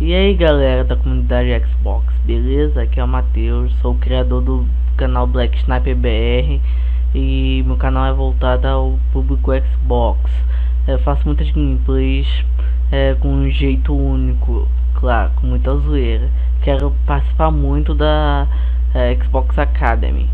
E aí galera da comunidade Xbox, beleza? Aqui é o Matheus, sou o criador do canal Black Sniper BR E meu canal é voltado ao público Xbox. Eu faço muitas gameplays é, com um jeito único, claro, com muita zoeira. Quero participar muito da é, Xbox Academy.